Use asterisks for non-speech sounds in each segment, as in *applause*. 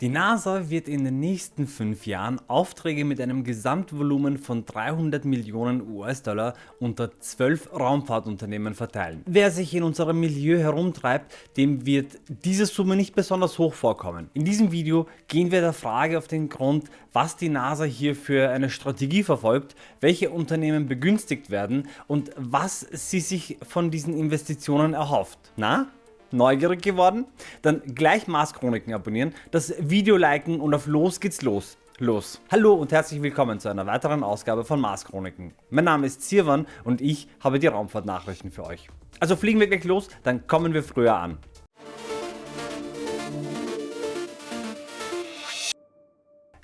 Die NASA wird in den nächsten 5 Jahren Aufträge mit einem Gesamtvolumen von 300 Millionen US-Dollar unter 12 Raumfahrtunternehmen verteilen. Wer sich in unserem Milieu herumtreibt, dem wird diese Summe nicht besonders hoch vorkommen. In diesem Video gehen wir der Frage auf den Grund, was die NASA hier für eine Strategie verfolgt, welche Unternehmen begünstigt werden und was sie sich von diesen Investitionen erhofft. Na? Neugierig geworden? Dann gleich Mars Chroniken abonnieren, das Video liken und auf los geht's los. Los. Hallo und herzlich willkommen zu einer weiteren Ausgabe von Mars Chroniken. Mein Name ist Sirwan und ich habe die Raumfahrtnachrichten für euch. Also fliegen wir gleich los, dann kommen wir früher an.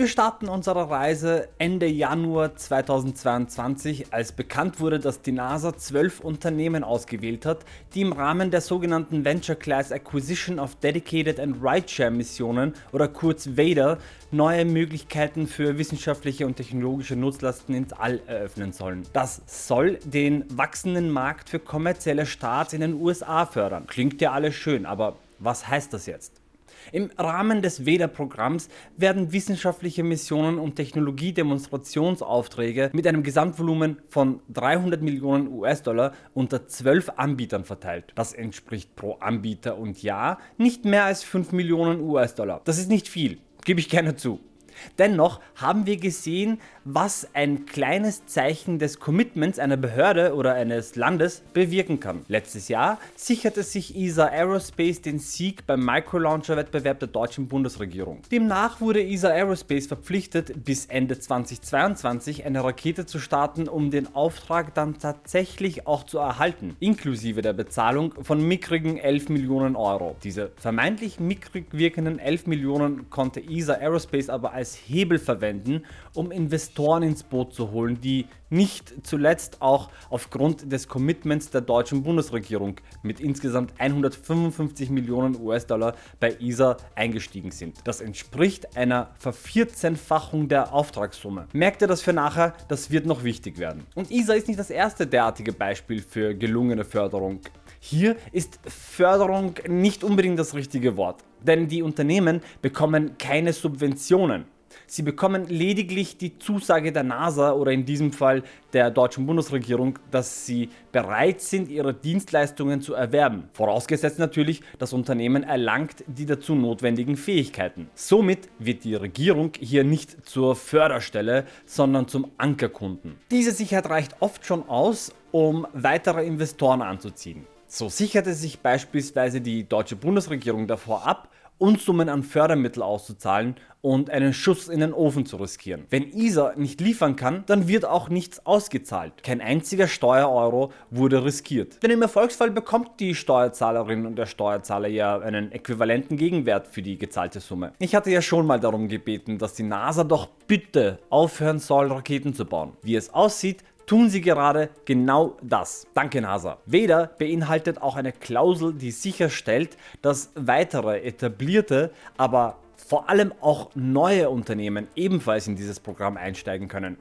Wir starten unsere Reise Ende Januar 2022, als bekannt wurde, dass die NASA 12 Unternehmen ausgewählt hat, die im Rahmen der sogenannten Venture Class Acquisition of Dedicated and Rideshare Missionen oder kurz VADR neue Möglichkeiten für wissenschaftliche und technologische Nutzlasten ins All eröffnen sollen. Das soll den wachsenden Markt für kommerzielle Starts in den USA fördern. Klingt ja alles schön, aber was heißt das jetzt? Im Rahmen des VEDA-Programms werden wissenschaftliche Missionen und Technologiedemonstrationsaufträge mit einem Gesamtvolumen von 300 Millionen US-Dollar unter 12 Anbietern verteilt. Das entspricht pro Anbieter und Jahr nicht mehr als 5 Millionen US-Dollar. Das ist nicht viel, gebe ich gerne zu. Dennoch haben wir gesehen, was ein kleines Zeichen des Commitments einer Behörde oder eines Landes bewirken kann. Letztes Jahr sicherte sich ESA Aerospace den Sieg beim Microlauncher Wettbewerb der deutschen Bundesregierung. Demnach wurde ESA Aerospace verpflichtet bis Ende 2022 eine Rakete zu starten, um den Auftrag dann tatsächlich auch zu erhalten, inklusive der Bezahlung von mickrigen 11 Millionen Euro. Diese vermeintlich mickrig wirkenden 11 Millionen konnte ESA Aerospace aber als Hebel verwenden, um Investoren ins Boot zu holen, die nicht zuletzt auch aufgrund des Commitments der deutschen Bundesregierung mit insgesamt 155 Millionen US-Dollar bei ESA eingestiegen sind. Das entspricht einer Vervierzehnfachung der Auftragssumme. Merkt ihr das für nachher? Das wird noch wichtig werden. Und ESA ist nicht das erste derartige Beispiel für gelungene Förderung. Hier ist Förderung nicht unbedingt das richtige Wort, denn die Unternehmen bekommen keine Subventionen. Sie bekommen lediglich die Zusage der NASA oder in diesem Fall der deutschen Bundesregierung, dass sie bereit sind ihre Dienstleistungen zu erwerben. Vorausgesetzt natürlich, das Unternehmen erlangt die dazu notwendigen Fähigkeiten. Somit wird die Regierung hier nicht zur Förderstelle, sondern zum Ankerkunden. Diese Sicherheit reicht oft schon aus, um weitere Investoren anzuziehen. So sicherte sich beispielsweise die deutsche Bundesregierung davor ab, Unsummen an Fördermittel auszuzahlen und einen Schuss in den Ofen zu riskieren. Wenn ESA nicht liefern kann, dann wird auch nichts ausgezahlt. Kein einziger Steuereuro wurde riskiert. Denn im Erfolgsfall bekommt die Steuerzahlerin und der Steuerzahler ja einen äquivalenten Gegenwert für die gezahlte Summe. Ich hatte ja schon mal darum gebeten, dass die NASA doch bitte aufhören soll Raketen zu bauen. Wie es aussieht, tun sie gerade genau das. Danke NASA. Weder beinhaltet auch eine Klausel, die sicherstellt, dass weitere etablierte, aber vor allem auch neue Unternehmen ebenfalls in dieses Programm einsteigen können.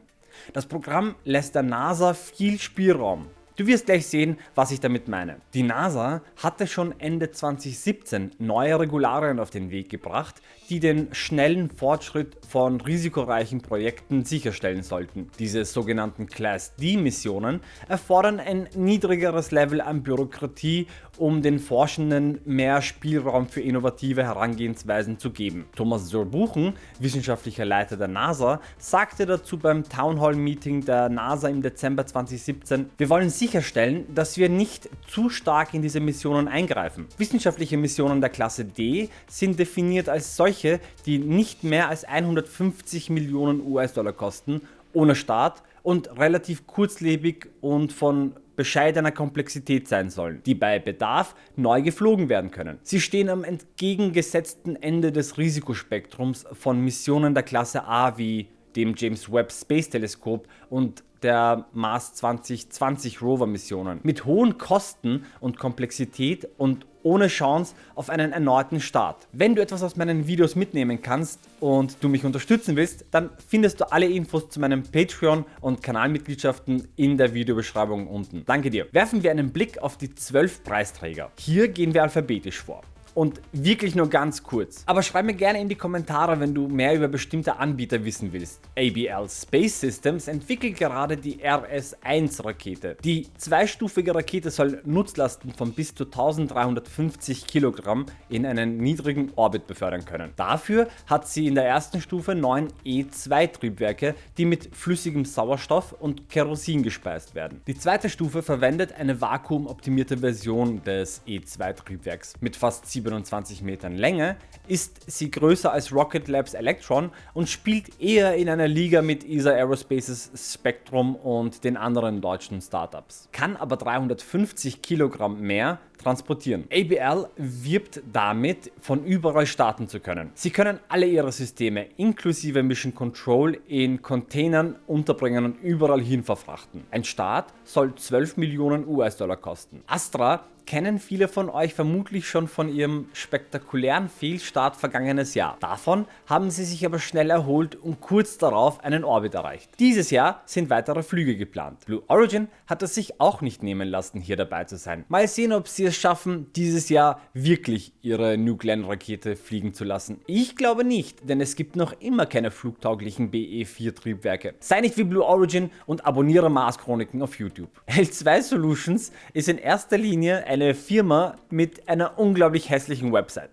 Das Programm lässt der NASA viel Spielraum. Du wirst gleich sehen, was ich damit meine. Die NASA hatte schon Ende 2017 neue Regularien auf den Weg gebracht, die den schnellen Fortschritt von risikoreichen Projekten sicherstellen sollten. Diese sogenannten Class D Missionen erfordern ein niedrigeres Level an Bürokratie, um den Forschenden mehr Spielraum für innovative Herangehensweisen zu geben. Thomas Zurbuchen, wissenschaftlicher Leiter der NASA, sagte dazu beim Town Hall Meeting der NASA im Dezember 2017, wir wollen sicherstellen, dass wir nicht zu stark in diese Missionen eingreifen. Wissenschaftliche Missionen der Klasse D sind definiert als solche die nicht mehr als 150 Millionen US-Dollar kosten, ohne Start und relativ kurzlebig und von bescheidener Komplexität sein sollen, die bei Bedarf neu geflogen werden können. Sie stehen am entgegengesetzten Ende des Risikospektrums von Missionen der Klasse A wie dem James Webb Space Teleskop und der Mars 2020 Rover Missionen. Mit hohen Kosten und Komplexität und ohne Chance auf einen erneuten Start. Wenn du etwas aus meinen Videos mitnehmen kannst und du mich unterstützen willst, dann findest du alle Infos zu meinem Patreon und Kanalmitgliedschaften in der Videobeschreibung unten. Danke dir. Werfen wir einen Blick auf die 12 Preisträger. Hier gehen wir alphabetisch vor. Und wirklich nur ganz kurz. Aber schreib mir gerne in die Kommentare, wenn du mehr über bestimmte Anbieter wissen willst. ABL Space Systems entwickelt gerade die RS-1 Rakete. Die zweistufige Rakete soll Nutzlasten von bis zu 1350 Kilogramm in einen niedrigen Orbit befördern können. Dafür hat sie in der ersten Stufe 9 E2 Triebwerke, die mit flüssigem Sauerstoff und Kerosin gespeist werden. Die zweite Stufe verwendet eine vakuumoptimierte Version des E2 Triebwerks mit fast 27 Metern Länge, ist sie größer als Rocket Labs Electron und spielt eher in einer Liga mit ESA Aerospaces Spectrum und den anderen deutschen Startups. Kann aber 350 Kilogramm mehr transportieren. ABL wirbt damit, von überall starten zu können. Sie können alle ihre Systeme inklusive Mission Control in Containern unterbringen und überall hin verfrachten. Ein Start soll 12 Millionen US-Dollar kosten. Astra kennen viele von euch vermutlich schon von ihrem spektakulären Fehlstart vergangenes Jahr. Davon haben sie sich aber schnell erholt und kurz darauf einen Orbit erreicht. Dieses Jahr sind weitere Flüge geplant. Blue Origin hat es sich auch nicht nehmen lassen hier dabei zu sein. Mal sehen ob sie es schaffen dieses Jahr wirklich ihre New Glenn Rakete fliegen zu lassen. Ich glaube nicht, denn es gibt noch immer keine flugtauglichen BE4 Triebwerke. Sei nicht wie Blue Origin und abonniere Mars Chroniken auf YouTube. *laughs* L2 Solutions ist in erster Linie ein eine Firma mit einer unglaublich hässlichen Website.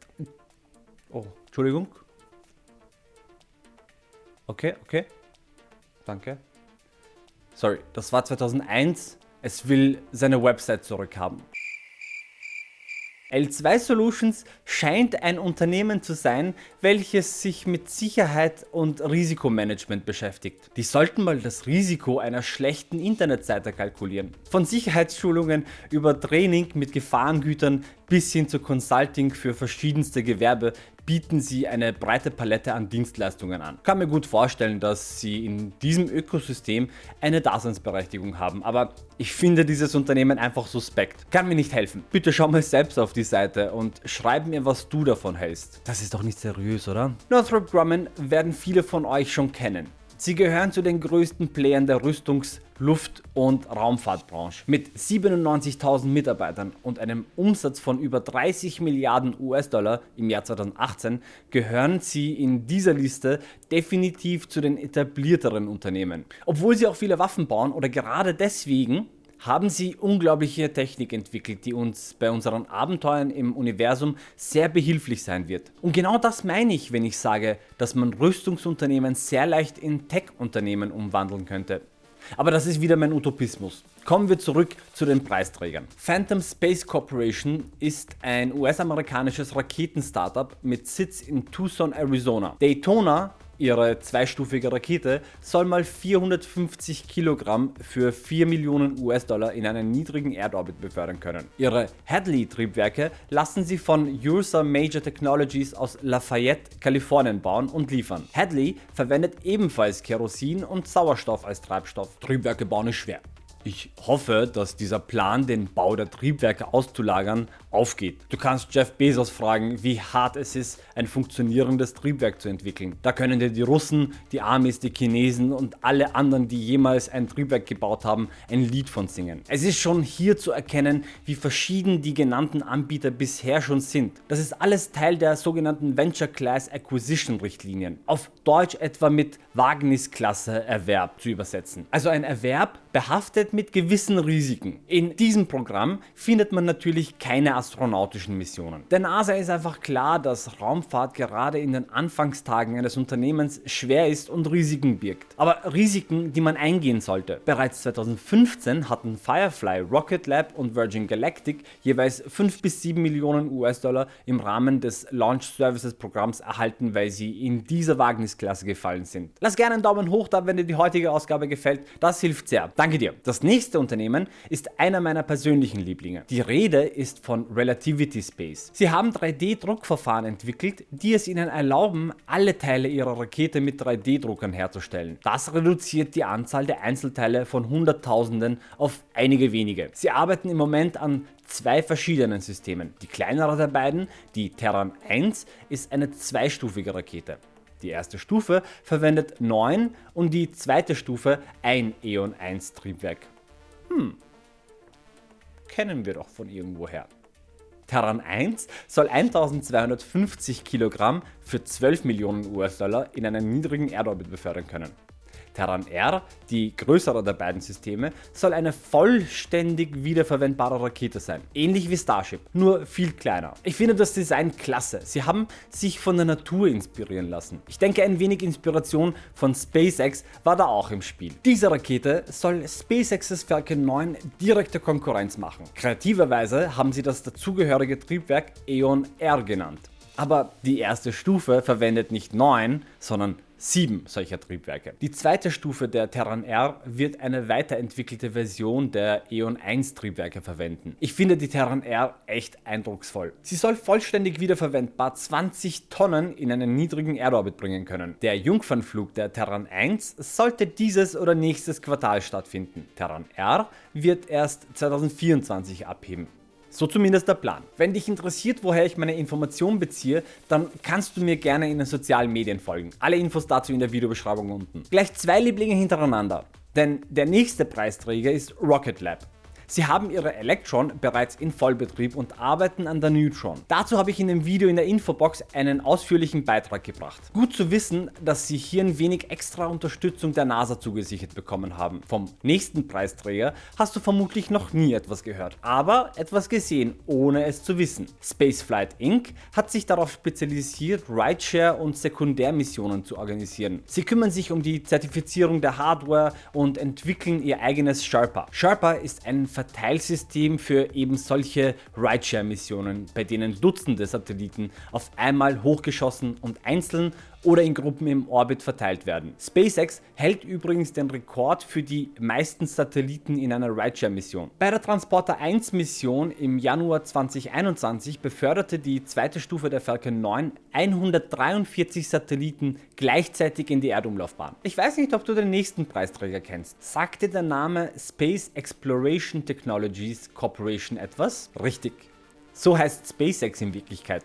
Oh, Entschuldigung. Okay, okay. Danke. Sorry, das war 2001. Es will seine Website zurückhaben. L2 Solutions scheint ein Unternehmen zu sein, welches sich mit Sicherheit und Risikomanagement beschäftigt. Die sollten mal das Risiko einer schlechten Internetseite kalkulieren. Von Sicherheitsschulungen über Training mit Gefahrengütern bis hin zu Consulting für verschiedenste Gewerbe bieten sie eine breite Palette an Dienstleistungen an. Ich kann mir gut vorstellen, dass sie in diesem Ökosystem eine Daseinsberechtigung haben, aber ich finde dieses Unternehmen einfach suspekt. Kann mir nicht helfen. Bitte schau mal selbst auf die Seite und schreib mir, was du davon hältst. Das ist doch nicht seriös, oder? Northrop Grumman werden viele von euch schon kennen. Sie gehören zu den größten Playern der Rüstungs-, Luft- und Raumfahrtbranche. Mit 97.000 Mitarbeitern und einem Umsatz von über 30 Milliarden US-Dollar im Jahr 2018 gehören sie in dieser Liste definitiv zu den etablierteren Unternehmen. Obwohl sie auch viele Waffen bauen oder gerade deswegen haben sie unglaubliche Technik entwickelt, die uns bei unseren Abenteuern im Universum sehr behilflich sein wird. Und genau das meine ich, wenn ich sage, dass man Rüstungsunternehmen sehr leicht in Tech-Unternehmen umwandeln könnte. Aber das ist wieder mein Utopismus. Kommen wir zurück zu den Preisträgern. Phantom Space Corporation ist ein US-amerikanisches Raketen-Startup mit Sitz in Tucson, Arizona. Daytona Ihre zweistufige Rakete soll mal 450 Kilogramm für 4 Millionen US-Dollar in einen niedrigen Erdorbit befördern können. Ihre Hadley-Triebwerke lassen sie von Ursa Major Technologies aus Lafayette, Kalifornien bauen und liefern. Hadley verwendet ebenfalls Kerosin und Sauerstoff als Treibstoff. Triebwerke bauen ist schwer. Ich hoffe, dass dieser Plan, den Bau der Triebwerke auszulagern, aufgeht. Du kannst Jeff Bezos fragen, wie hart es ist, ein funktionierendes Triebwerk zu entwickeln. Da können dir die Russen, die Amis, die Chinesen und alle anderen, die jemals ein Triebwerk gebaut haben, ein Lied von singen. Es ist schon hier zu erkennen, wie verschieden die genannten Anbieter bisher schon sind. Das ist alles Teil der sogenannten Venture Class Acquisition Richtlinien. Auf Deutsch etwa mit Wagnisklasse Erwerb zu übersetzen. Also ein Erwerb behaftet mit gewissen Risiken. In diesem Programm findet man natürlich keine astronautischen Missionen. Der NASA ist einfach klar, dass Raumfahrt gerade in den Anfangstagen eines Unternehmens schwer ist und Risiken birgt. Aber Risiken, die man eingehen sollte. Bereits 2015 hatten Firefly, Rocket Lab und Virgin Galactic jeweils 5 bis 7 Millionen US-Dollar im Rahmen des Launch Services Programms erhalten, weil sie in dieser Wagnisklasse gefallen sind. Lass gerne einen Daumen hoch da, wenn dir die heutige Ausgabe gefällt, das hilft sehr. Danke dir. Das nächste Unternehmen ist einer meiner persönlichen Lieblinge. Die Rede ist von Relativity Space. Sie haben 3D-Druckverfahren entwickelt, die es ihnen erlauben, alle Teile ihrer Rakete mit 3D-Druckern herzustellen. Das reduziert die Anzahl der Einzelteile von Hunderttausenden auf einige wenige. Sie arbeiten im Moment an zwei verschiedenen Systemen. Die kleinere der beiden, die Terran 1, ist eine zweistufige Rakete. Die erste Stufe verwendet 9 und die zweite Stufe ein Eon 1 Triebwerk. Hm, kennen wir doch von irgendwoher. Terran 1 soll 1250 Kilogramm für 12 Millionen US-Dollar in einen niedrigen Erdorbit befördern können. Terran R, die größere der beiden Systeme, soll eine vollständig wiederverwendbare Rakete sein, ähnlich wie Starship, nur viel kleiner. Ich finde das Design klasse, sie haben sich von der Natur inspirieren lassen. Ich denke ein wenig Inspiration von SpaceX war da auch im Spiel. Diese Rakete soll SpaceX's Falcon 9 direkte Konkurrenz machen. Kreativerweise haben sie das dazugehörige Triebwerk Eon R genannt. Aber die erste Stufe verwendet nicht 9, sondern 7 solcher Triebwerke. Die zweite Stufe der Terran R wird eine weiterentwickelte Version der Eon 1 Triebwerke verwenden. Ich finde die Terran R echt eindrucksvoll. Sie soll vollständig wiederverwendbar 20 Tonnen in einen niedrigen Erdorbit bringen können. Der Jungfernflug der Terran 1 sollte dieses oder nächstes Quartal stattfinden. Terran R wird erst 2024 abheben. So zumindest der Plan. Wenn dich interessiert, woher ich meine Informationen beziehe, dann kannst du mir gerne in den sozialen Medien folgen. Alle Infos dazu in der Videobeschreibung unten. Gleich zwei Lieblinge hintereinander. Denn der nächste Preisträger ist Rocket Lab. Sie haben ihre Electron bereits in Vollbetrieb und arbeiten an der Neutron. Dazu habe ich in dem Video in der Infobox einen ausführlichen Beitrag gebracht. Gut zu wissen, dass sie hier ein wenig extra Unterstützung der NASA zugesichert bekommen haben. Vom nächsten Preisträger hast du vermutlich noch nie etwas gehört, aber etwas gesehen, ohne es zu wissen. Spaceflight Inc. hat sich darauf spezialisiert, Rideshare und Sekundärmissionen zu organisieren. Sie kümmern sich um die Zertifizierung der Hardware und entwickeln ihr eigenes Sharpa. Sharpa ist ein Verteilsystem für eben solche Rideshare-Missionen, bei denen Dutzende Satelliten auf einmal hochgeschossen und einzeln oder in Gruppen im Orbit verteilt werden. SpaceX hält übrigens den Rekord für die meisten Satelliten in einer Rideshare-Mission. Bei der Transporter 1 Mission im Januar 2021 beförderte die zweite Stufe der Falcon 9 143 Satelliten gleichzeitig in die Erdumlaufbahn. Ich weiß nicht, ob du den nächsten Preisträger kennst. Sagt dir der Name Space Exploration Technologies Corporation etwas? Richtig. So heißt SpaceX in Wirklichkeit.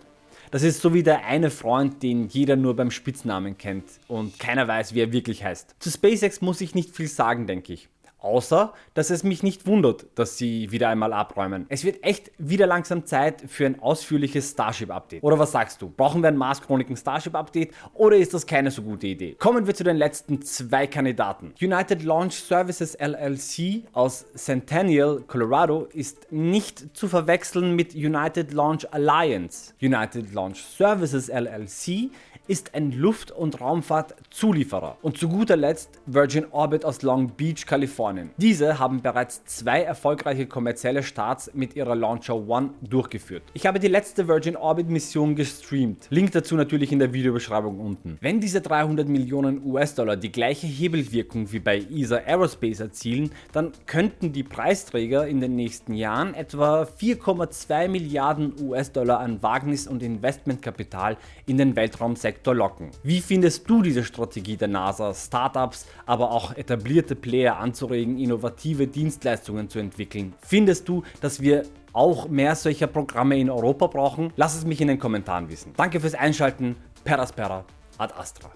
Das ist so wie der eine Freund, den jeder nur beim Spitznamen kennt und keiner weiß, wie er wirklich heißt. Zu SpaceX muss ich nicht viel sagen, denke ich. Außer, dass es mich nicht wundert, dass sie wieder einmal abräumen. Es wird echt wieder langsam Zeit für ein ausführliches Starship-Update. Oder was sagst du? Brauchen wir ein Mars Chroniken Starship-Update oder ist das keine so gute Idee? Kommen wir zu den letzten zwei Kandidaten. United Launch Services LLC aus Centennial, Colorado ist nicht zu verwechseln mit United Launch Alliance. United Launch Services LLC ist ein Luft- und Raumfahrtzulieferer und zu guter Letzt Virgin Orbit aus Long Beach, Kalifornien. Diese haben bereits zwei erfolgreiche kommerzielle Starts mit ihrer Launcher One durchgeführt. Ich habe die letzte Virgin Orbit Mission gestreamt, Link dazu natürlich in der Videobeschreibung unten. Wenn diese 300 Millionen US-Dollar die gleiche Hebelwirkung wie bei ESA Aerospace erzielen, dann könnten die Preisträger in den nächsten Jahren etwa 4,2 Milliarden US-Dollar an Wagnis- und Investmentkapital in den Weltraumsektor Sektor locken. Wie findest du diese Strategie der NASA, Startups, aber auch etablierte Player anzuregen, innovative Dienstleistungen zu entwickeln? Findest du, dass wir auch mehr solcher Programme in Europa brauchen? Lass es mich in den Kommentaren wissen. Danke fürs Einschalten, Peraspera ad Astra.